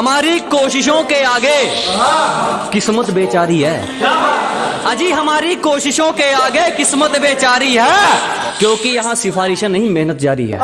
हमारी कोशिशों के आगे। किस्मत बेचारी है। अजी, हमारी कोशिशों के आगे किस्मत बेचारी है, क्योंकि यहाँ सिफारिशें नहीं, मेहनत जारी है।